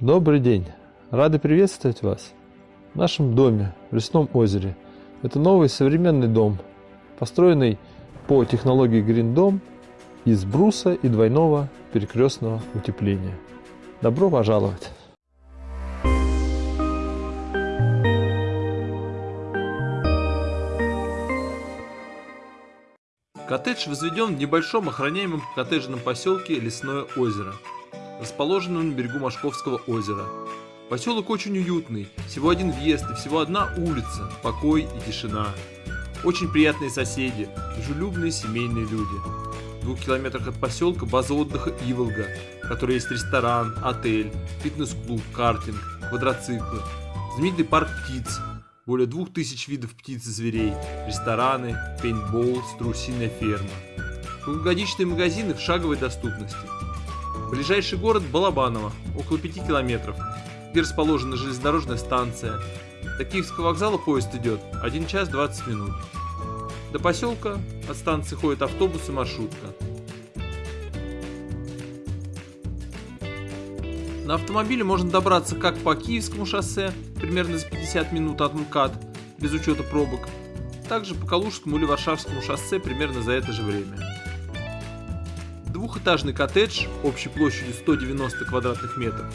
Добрый день! Рады приветствовать вас в нашем доме в Лесном озере. Это новый современный дом, построенный по технологии Green Dome из бруса и двойного перекрестного утепления. Добро пожаловать! Коттедж возведен в небольшом охраняемом коттеджном поселке Лесное озеро, расположенном на берегу Машковского озера. Поселок очень уютный, всего один въезд и всего одна улица, покой и тишина. Очень приятные соседи, дружелюбные семейные люди. В двух километрах от поселка база отдыха Иволга, в которой есть ресторан, отель, фитнес-клуб, картинг, квадроциклы, знаменитый парк птиц, более двух тысяч видов птиц и зверей, рестораны, пейнтбол, страусиная ферма. Круглогодичные магазины в шаговой доступности. Ближайший город Балабаново, около 5 километров, где расположена железнодорожная станция. До Киевского вокзала поезд идет 1 час 20 минут. До поселка от станции ходит автобус и маршрутка. На автомобиле можно добраться как по Киевскому шоссе, примерно за 50 минут от МКАД, без учета пробок, также по Калужскому или Варшавскому шоссе примерно за это же время. Двухэтажный коттедж общей площадью 190 квадратных метров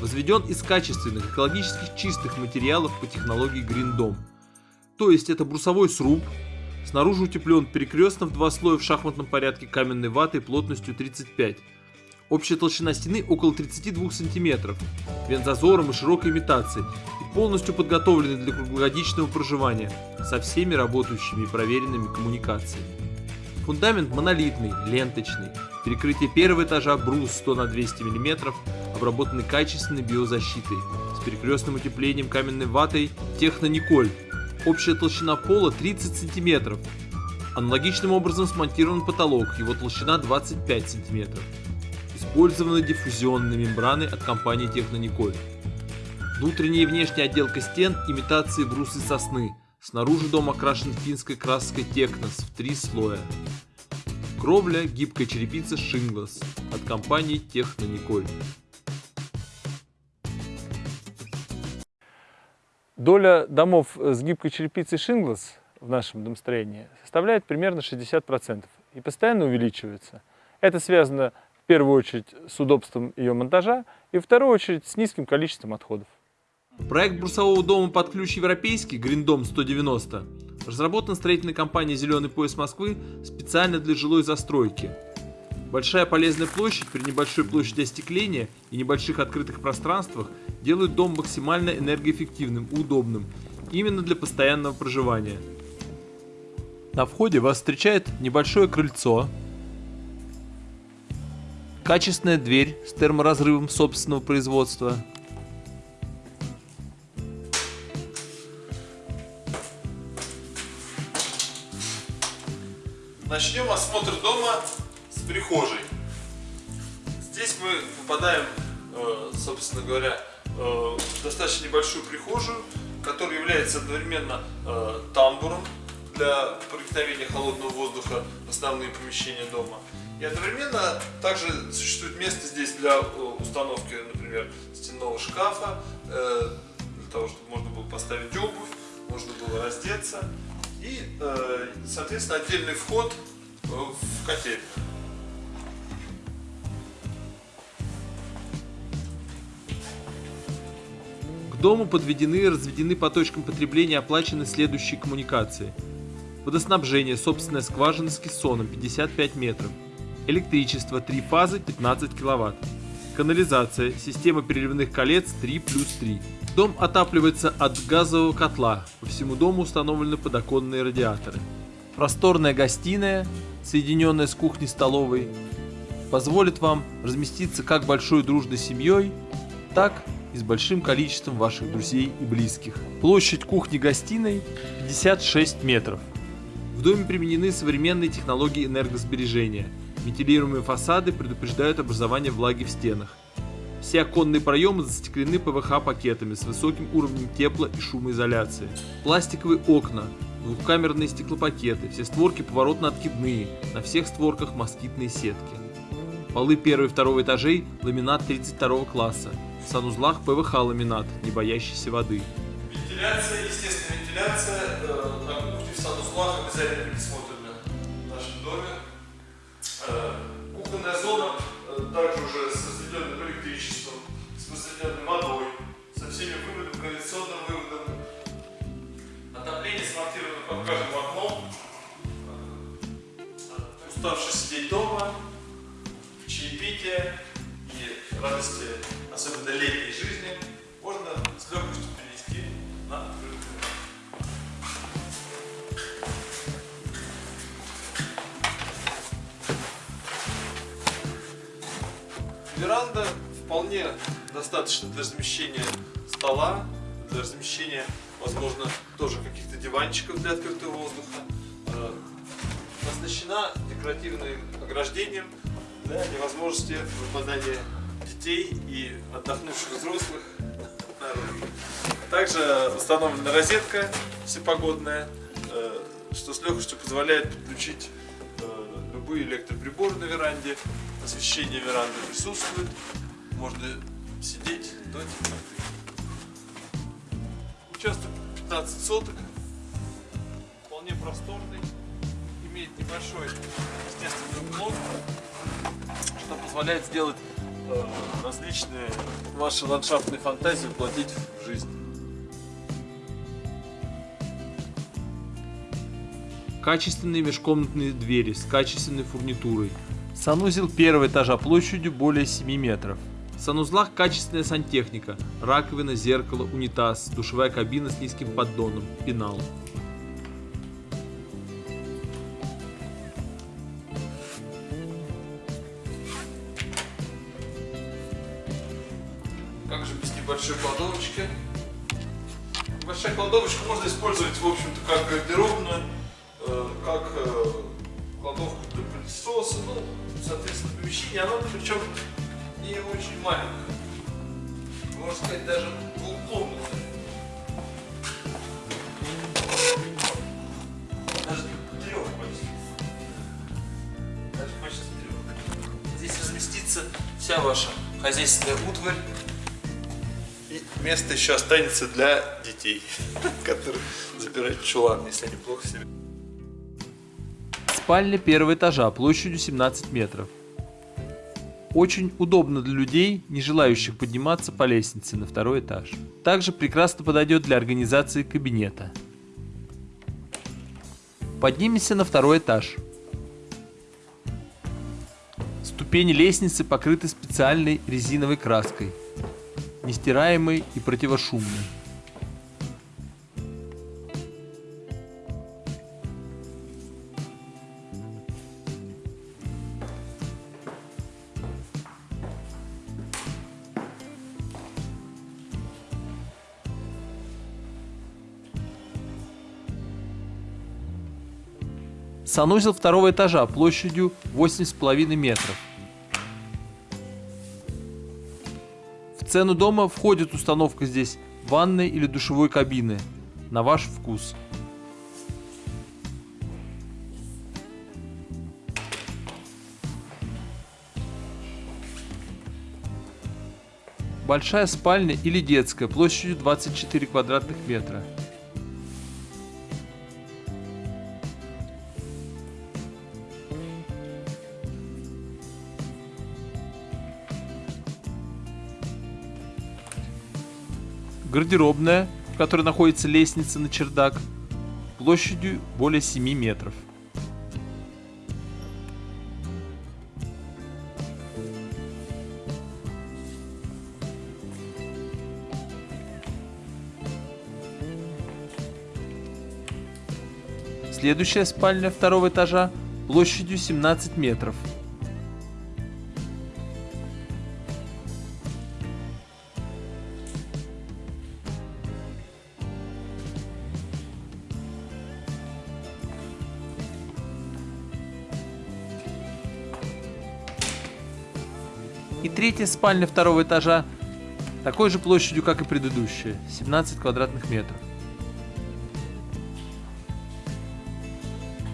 возведен из качественных, экологически чистых материалов по технологии Green Dome. То есть это брусовой сруб, снаружи утеплен перекрестно в два слоя в шахматном порядке каменной ватой плотностью 35 Общая толщина стены около 32 см, вентзазором и широкой имитацией и полностью подготовлены для круглогодичного проживания со всеми работающими и проверенными коммуникациями. Фундамент монолитный, ленточный, перекрытие первого этажа брус 100 на 200 мм, обработанный качественной биозащитой, с перекрестным утеплением каменной ватой Техно-Николь. Общая толщина пола 30 см. Аналогичным образом смонтирован потолок, его толщина 25 см использованы диффузионные мембраны от компании Технониколь. Внутренняя и внешняя отделка стен – имитации брусы сосны. Снаружи дом окрашен финской краской Технос в три слоя. Кровля – гибкая черепица Шинглас от компании Технониколь. Доля домов с гибкой черепицей Шинглас в нашем домостроении составляет примерно 60% и постоянно увеличивается. Это связано в первую очередь с удобством ее монтажа и в вторую очередь с низким количеством отходов. Проект брусового дома под ключ европейский Гриндом 190 разработан строительной компанией «Зеленый пояс Москвы» специально для жилой застройки. Большая полезная площадь при небольшой площади остекления и небольших открытых пространствах делают дом максимально энергоэффективным и удобным именно для постоянного проживания. На входе вас встречает небольшое крыльцо, Качественная дверь с терморазрывом собственного производства. Начнем осмотр дома с прихожей. Здесь мы попадаем, э, собственно говоря, э, в достаточно небольшую прихожую, которая является одновременно э, тамбуром для проникновения холодного воздуха в основные помещения дома. И одновременно также существует место здесь для установки, например, стенного шкафа, для того, чтобы можно было поставить обувь, можно было раздеться. И, э, соответственно, отдельный вход в котельную. К дому подведены и разведены по точкам потребления оплачены следующие коммуникации. Водоснабжение, собственная скважина с кессоном 55 метров. Электричество 3 фазы 15 кВт. Канализация, система переливных колец 3 плюс 3. Дом отапливается от газового котла. По всему дому установлены подоконные радиаторы. Просторная гостиная, соединенная с кухней-столовой, позволит вам разместиться как большой дружной семьей, так и с большим количеством ваших друзей и близких. Площадь кухни-гостиной 56 метров. В доме применены современные технологии энергосбережения – Вентилируемые фасады предупреждают образование влаги в стенах. Все оконные проемы застеклены ПВХ-пакетами с высоким уровнем тепла и шумоизоляции. Пластиковые окна, двухкамерные стеклопакеты, все створки поворотно-откидные, на всех створках москитные сетки. Полы первого и второго этажей ламинат 32 класса. В санузлах ПВХ-ламинат, не боящийся воды. Вентиляция, естественная вентиляция э, на кухне в санузлах обязательно предусмотрена в нашем доме. Э, кухонная зона э, также уже Веранда вполне достаточно для размещения стола, для размещения, возможно, тоже каких-то диванчиков для открытого воздуха. Э, Оснащена декоративным ограждением для невозможности выпадания детей и отдохнувших взрослых наружу. Также установлена розетка всепогодная, э, что с легкостью позволяет подключить э, любые электроприборы на веранде. Освещение веранды присутствует. Можно сидеть до темноты. Участок 15 соток. Вполне просторный. Имеет небольшой естественный уклон, что позволяет сделать э, различные ваши ландшафтные фантазии воплотить в жизнь. Качественные межкомнатные двери с качественной фурнитурой. Санузел первого этажа площадью более 7 метров. В санузлах качественная сантехника, раковина, зеркало, унитаз, душевая кабина с низким поддоном, пенал. Как же без небольшой кладовочки? Большая кладовочка можно использовать, в общем-то, как гардеробную, э, как э, кладовку для пылесоса, ну, соответственно, помещение, оно причем не очень маленькое. Можно сказать, даже двухкомнатное. Даже трех почти. Даже почти трех. Здесь разместится вся ваша хозяйственная утварь. И место еще останется для детей, которые запирают в чулан, если они плохо себя Спальня первого этажа площадью 17 метров. Очень удобно для людей, не желающих подниматься по лестнице на второй этаж. Также прекрасно подойдет для организации кабинета. Поднимемся на второй этаж. Ступени лестницы покрыты специальной резиновой краской, нестираемой и противошумной. Санузел второго этажа площадью 8,5 метров. В цену дома входит установка здесь ванной или душевой кабины на ваш вкус. Большая спальня или детская площадью 24 квадратных метра. Гардеробная, в которой находится лестница на чердак, площадью более 7 метров. Следующая спальня второго этажа площадью 17 метров. И третья спальня второго этажа такой же площадью, как и предыдущая, 17 квадратных метров.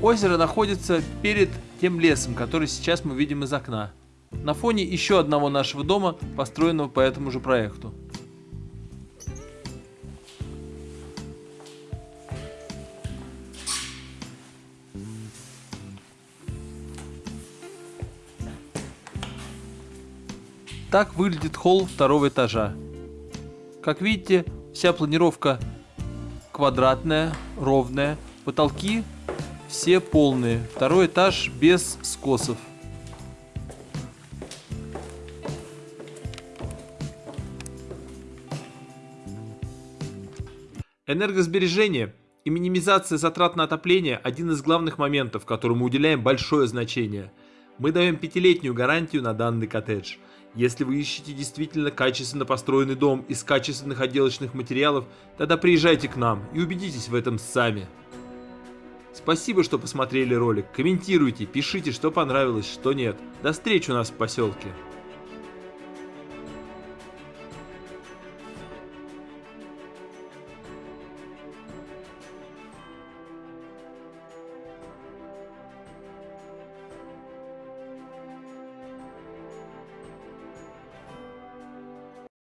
Озеро находится перед тем лесом, который сейчас мы видим из окна. на фоне еще одного нашего дома, построенного по этому же проекту. Так выглядит холл второго этажа. Как видите, вся планировка квадратная, ровная, потолки все полные. Второй этаж без скосов. Энергосбережение и минимизация затрат на отопление – один из главных моментов, которому уделяем большое значение. Мы даем пятилетнюю гарантию на данный коттедж. Если вы ищете действительно качественно построенный дом из качественных отделочных материалов, тогда приезжайте к нам и убедитесь в этом сами. Спасибо, что посмотрели ролик. Комментируйте, пишите, что понравилось, что нет. До встречи у нас в поселке.